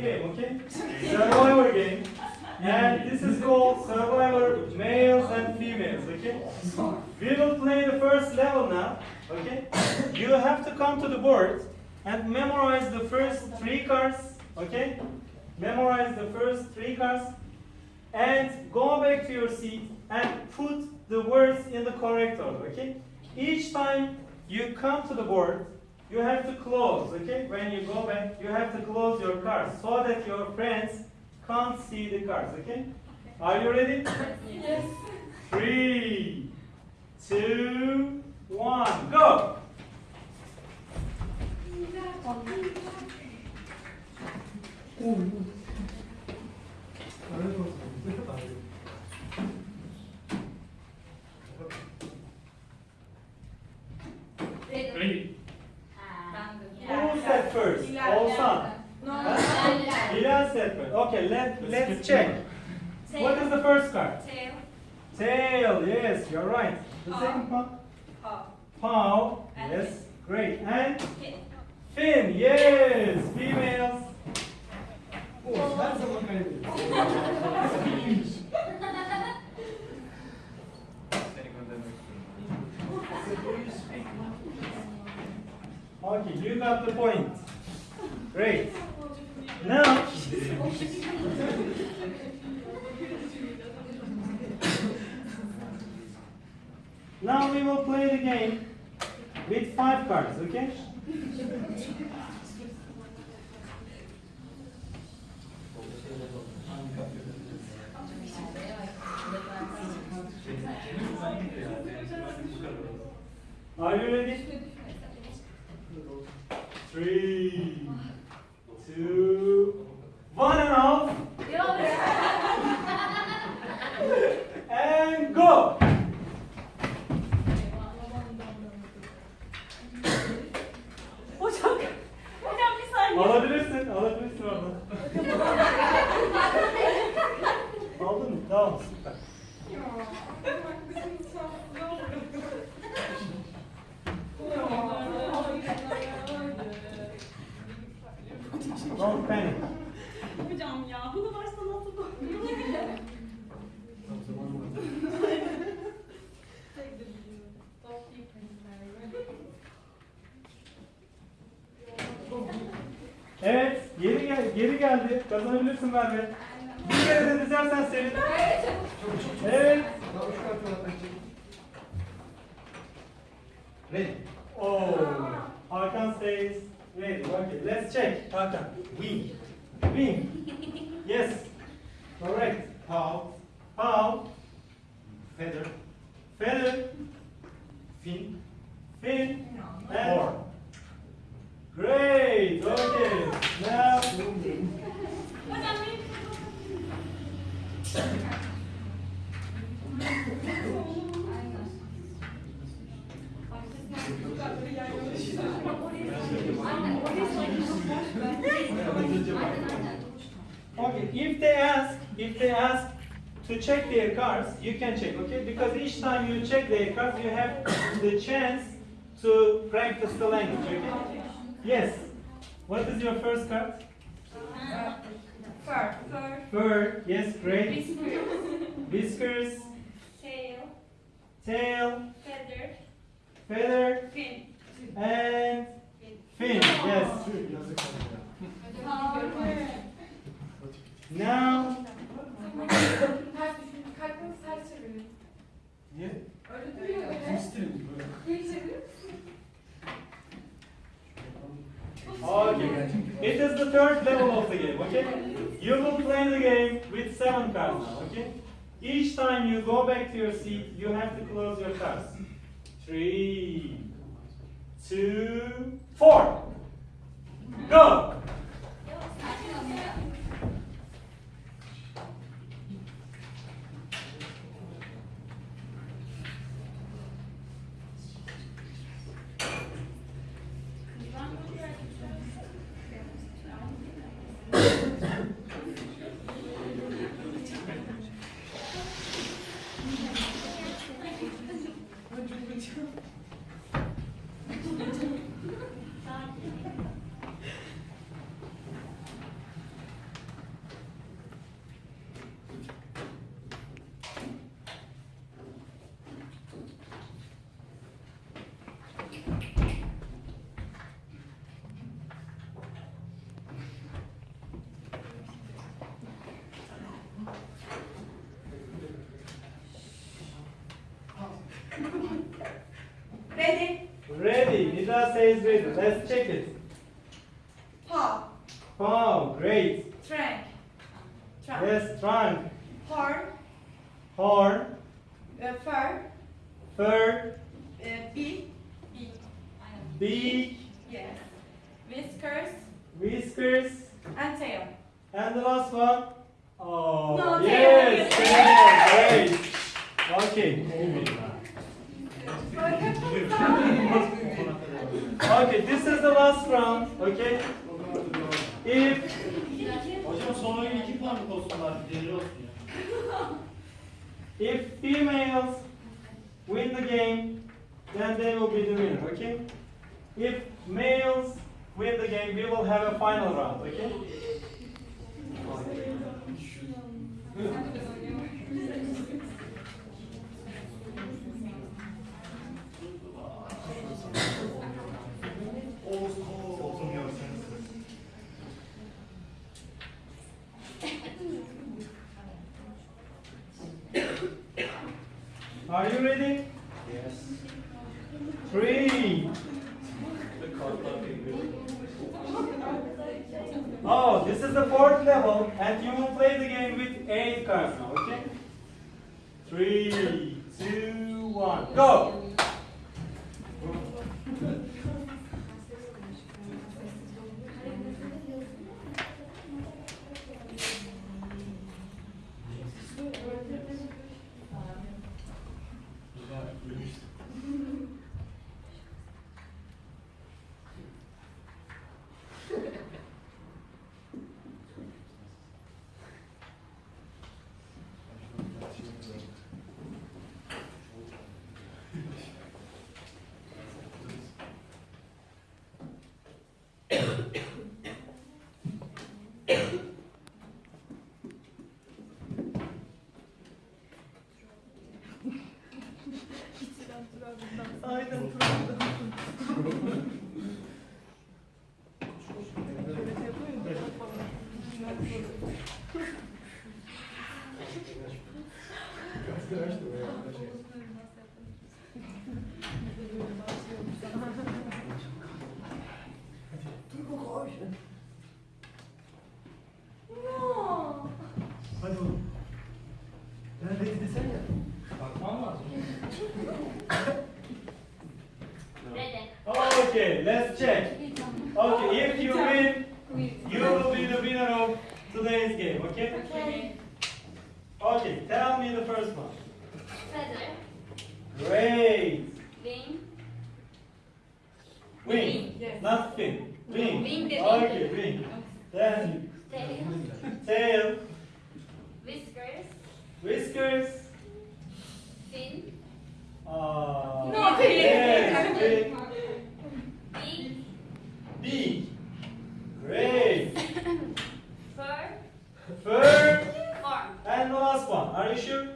game, okay? Survivor game. And this is called Survivor males and females, okay? We will play the first level now, okay? You have to come to the board and memorize the first three cards, okay? Memorize the first three cards and go back to your seat and put the words in the correct order, okay? Each time you come to the board, you have to close, okay? When you go back, you have to close your cards so that your friends can't see the cards, okay? Are you ready? Yes. Three, two, one, go! Ready? Okay, let, let's check. What is the first card? Tail. Tail, yes, you're right. The Paw. second one? Paw. Paw, And yes, great. And Fin. fin, yes, females. Oh, that's Her zaman kaybediyor. Okay, you got the point. Great. Now, now we will play the game with five cards, okay? Are you ready? Geldi. Kazanabilirsin Merve. Bir kere de dizersen senin. Evet. Ready. Oh, Hakan says ready. Okay, let's check. Hakan, wing, wing. Yes, correct. Paw, paw, feather, feather, fin, fin, and. Great. Okay. Now. Okay, if they ask, if they ask to check their cards, you can check, okay? Because each time you check their cards, you have the chance to practice the language, okay? Yes. What is your first card? Fur. Fur. Fur. Yes, great. Whiskers. Whiskers, Tail. tail, Feather. feather, Fin. and fin. Yes. Yazık oldu ya. Power. Now, Kalbini ters çevirin. Niye? Öyle duruyor öyle. stili bu? Geri çevirin. Okay. It is the third level of the game, okay? You will play the game with seven cards now, okay? Each time you go back to your seat, you have to close your cards. Three, two, four. Go! Ready? Ready. Nida says ready. Let's check it. Paw. Paw. Great. Trunk. Trunk. Yes, trunk. Horn. Horn. Uh, fur. Fur. Uh, beak. Beak. Beak. Yes. Whiskers. Whiskers. And tail. And the last one. Oh, no, yes. Tail. Great. Okay, moving. Okay, this is the last round. Okay. If Hocam son oyun iki puanlık olsunlar. Deli olsun ya. if females win the game, then they will be the winner. Okay. If males win the game, we will have a final round. Okay. Are you ready? Yes. Three. The kartlar birbirine. Oh, this is the fourth level, and you will play the game with eight cards now, okay? Three, two, one, go! No. Okay, let's check. Okay, if you win, you will be the winner of today's game, okay? Okay. Okay, tell me the first one. Feather. Great. Wing. Wing, Yes. not fin. Wing. Wing the Okay, wing. wing. Then Tail. tail, Whiskers. whiskers. Fin. Uh, No, yes, fin. Fin. Beak. Beak. Great. Fur. Fur. Arm. And the last one. Are you sure?